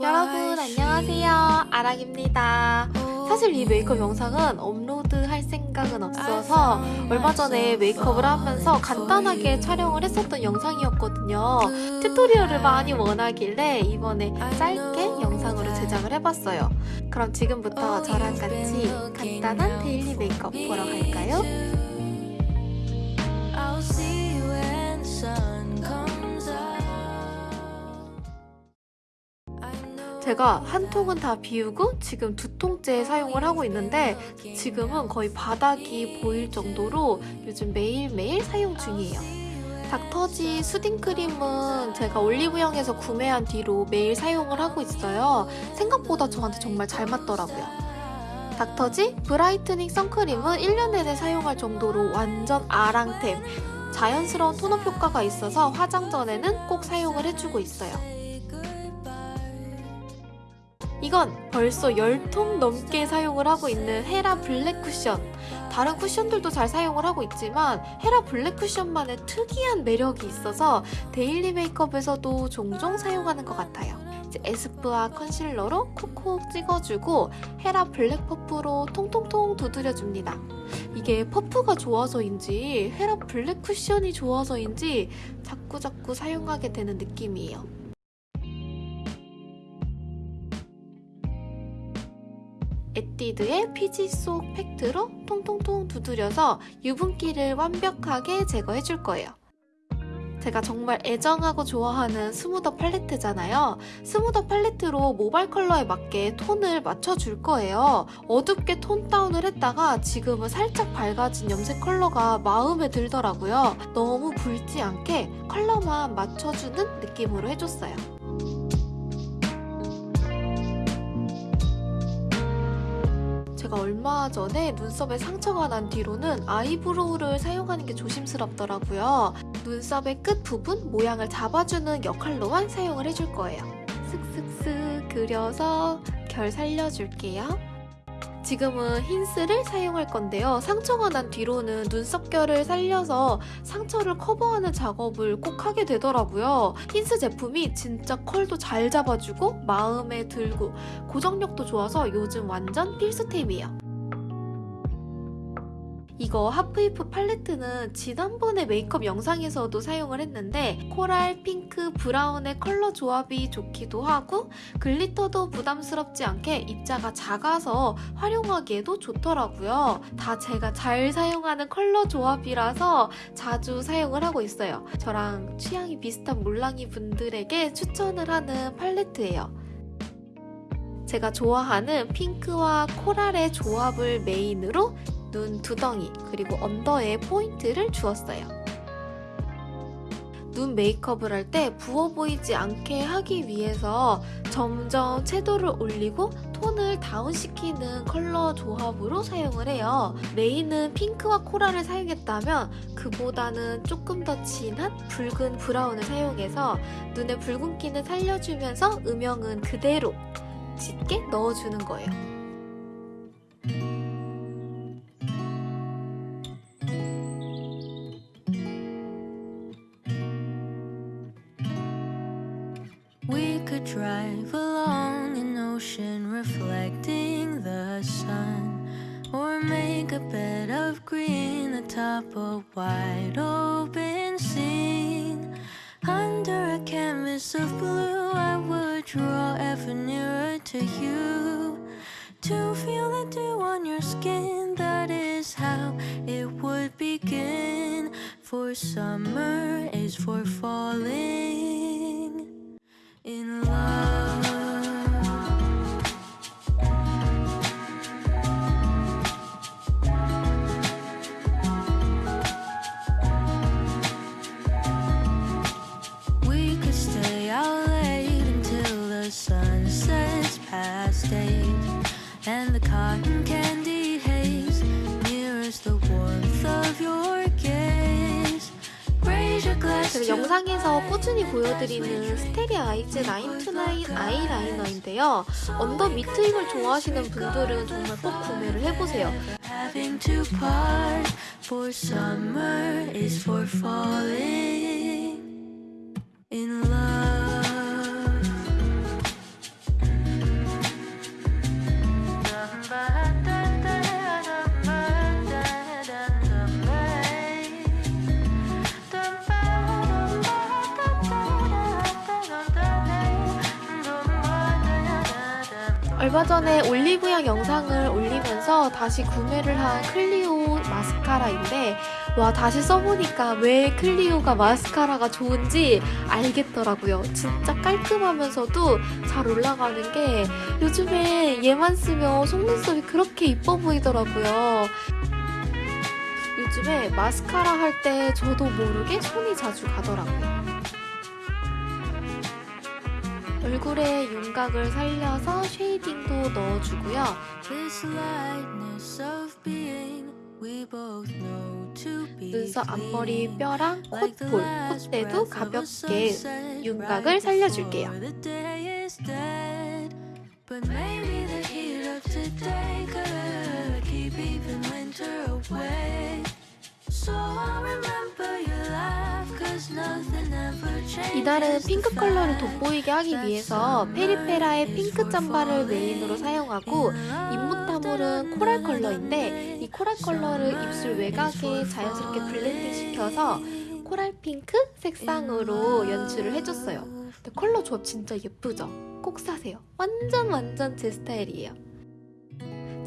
여러분 안녕하세요. 아랑입니다. 사실 이 메이크업 영상은 업로드 할 생각은 없어서 얼마 전에 메이크업을 하면서 간단하게 촬영을 했었던 영상이었거든요. tutorial을 많이 원하길래 이번에 짧게 영상으로 제작을 해봤어요. 그럼 지금부터 저랑 같이 간단한 daily 메이크업 보러 갈까요? 제가 한 통은 다 비우고 지금 두 통째 사용을 하고 있는데 지금은 거의 바닥이 보일 정도로 요즘 매일매일 사용 중이에요. 닥터지 수딩 크림은 제가 올리브영에서 구매한 뒤로 매일 사용을 하고 있어요. 생각보다 저한테 정말 잘 맞더라고요. 닥터지 브라이트닝 선크림은 1년 내내 사용할 정도로 완전 아랑템. 자연스러운 tone-up 효과가 있어서 화장 전에는 꼭 사용을 해주고 있어요. 이건 벌써 10통 넘게 사용을 하고 있는 헤라 블랙 쿠션. 다른 쿠션들도 잘 사용을 하고 있지만 헤라 블랙 쿠션만의 특이한 매력이 있어서 daily 메이크업에서도 종종 사용하는 것 같아요. 이제 에스쁘아 concealer로 콕콕 찍어주고 헤라 블랙 퍼프로 통통통 두드려줍니다. 이게 퍼프가 좋아서인지 헤라 블랙 쿠션이 좋아서인지 자꾸자꾸 사용하게 되는 느낌이에요. 에뛰드의 피지 쏙 팩트로 통통통 두드려서 유분기를 완벽하게 제거해 줄 거예요. 제가 정말 애정하고 좋아하는 스무더 팔레트잖아요. 스무더 팔레트로 모발 컬러에 맞게 톤을 맞춰줄 거예요. 어둡게 tone down을 했다가 지금은 살짝 밝아진 염색 컬러가 마음에 들더라고요. 너무 붉지 않게 컬러만 맞춰주는 느낌으로 해줬어요. 제가 얼마 전에 눈썹에 상처가 난 뒤로는 eyebrow를 사용하는 게 조심스럽더라고요. 눈썹의 끝 부분 모양을 잡아주는 역할로만 사용을 해줄 거예요. 슥슥슥 그려서 결 살려줄게요. 지금은 힌스를 사용할 건데요. 상처가 난 뒤로는 눈썹결을 살려서 상처를 커버하는 작업을 꼭 하게 되더라고요. 힌스 제품이 진짜 컬도 잘 잡아주고 마음에 들고 고정력도 좋아서 요즘 완전 필수템이에요. 이거 하프이프 팔레트는 지난번에 메이크업 영상에서도 사용을 했는데 coral, 핑크, 브라운의 컬러 조합이 좋기도 하고 glitter도 부담스럽지 않게 입자가 작아서 활용하기에도 좋더라고요. 다 제가 잘 사용하는 컬러 조합이라서 자주 사용을 하고 있어요. 저랑 취향이 비슷한 몰랑이 분들에게 추천을 하는 팔레트예요. 제가 좋아하는 핑크와 coral의 조합을 메인으로 눈 두덩이 그리고 under에 포인트를 주었어요. 눈 메이크업을 할 때 부어 보이지 않게 하기 위해서 점점 채도를 올리고 톤을 다운시키는 컬러 조합으로 사용을 해요. 메인은 핑크와 coral을 사용했다면 그보다는 조금 더 진한 붉은 브라운을 사용해서 눈의 붉은기는 살려주면서 음영은 그대로 짙게 넣어주는 거예요. Along an ocean reflecting the sun, or make a bed of green atop a wide open scene. Under a canvas of blue, I would draw ever nearer to you. To feel the dew on your skin, that is how it would begin. For summer is for falling in love. We could stay out late until the sun sets past eight, and the cotton candy 제가 영상에서 꾸준히 보여드리는 스테리 아이즈 929 아이라이너인데요. under 밑트임을 좋아하시는 분들은 정말 꼭 구매를 해보세요. Love. 얼마 전에 올리브영 영상을 올리면서 다시 구매를 한 클리오 마스카라인데 와 다시 써보니까 왜 클리오가 마스카라가 좋은지 알겠더라고요. 진짜 깔끔하면서도 잘 올라가는 게 요즘에 얘만 쓰면 속눈썹이 그렇게 이뻐 보이더라고요. 요즘에 마스카라 할 때 저도 모르게 손이 자주 가더라고요. 얼굴에 윤곽을 살려서 쉐이딩도 넣어주고요. 눈썹 앞머리. 뼈랑 콧볼, 콧대도 가볍게 윤곽을 살려줄게요. before the day is dead. But maybe the heat of today could keep even winter away. So I'll remember your 이날은 핑크 컬러를 돋보이게 하기 위해서 페리페라의 핑크 잠바를 메인으로 사용하고 입무타물은 coral 컬러인데 이 coral 컬러를 입술 외곽에 자연스럽게 블렌딩 시켜서 coral 핑크 색상으로 연출을 해줬어요. 근데 컬러 조합 진짜 예쁘죠? 꼭 사세요. 완전 완전 제 스타일이에요.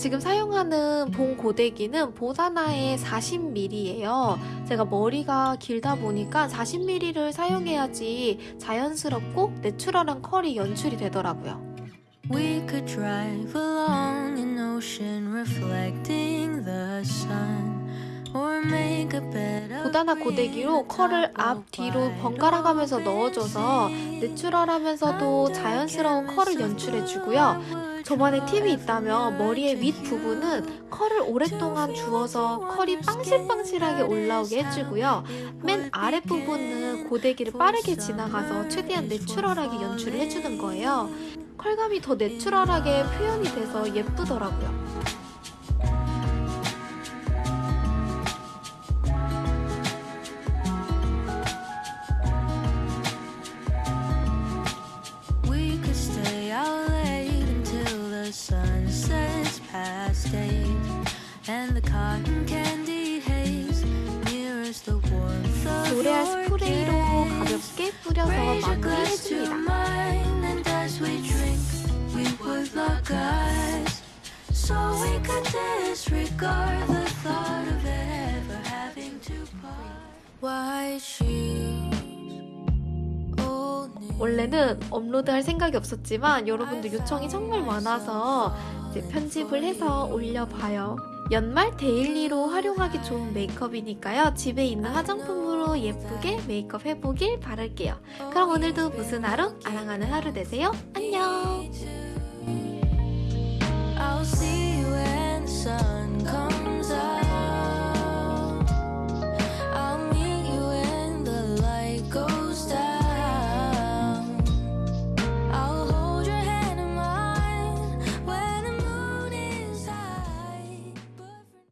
지금 사용하는 봉고데기는 보다나의 40mm예요. 제가 머리가 길다 보니까 40mm를 사용해야지 자연스럽고 내추럴한 컬이 연출이 되더라고요. We could drive along an ocean reflecting the sun green 고데기로 컬을 앞, 뒤로 번갈아 가면서 넣어줘서. 내추럴하면서도 자연스러운 컬을 연출해주고요. 저만의 팁이 있다면 머리의 윗 부분은 컬을 오랫동안 주어서 컬이 빵실빵실하게 올라오게 해주고요. 맨 아랫부분은 고데기를 빠르게 지나가서 최대한 내추럴하게 연출을 해주는 거예요. 컬감이 더 내추럴하게 표현이 돼서 예쁘더라고요. the sun sets past eight, and the cotton candy haze mirrors the warmth of 로레알 your 스프레이로 gaze. 가볍게 뿌려서 Raise your glass to 마무리해줍니다. mine, and as we drink, we would lock eyes, so we could disregard the thought of ever having to part. White shoes, old news. 원래는 업로드할 생각이 없었지만 여러분들 요청이 정말 많아서 이제 편집을 해서 올려봐요. 연말 daily로 활용하기 좋은 메이크업이니까요. 집에 있는 화장품으로 예쁘게 메이크업 해보길 바랄게요. 그럼 오늘도 무슨 하루? 아랑하는 하루 되세요. 안녕!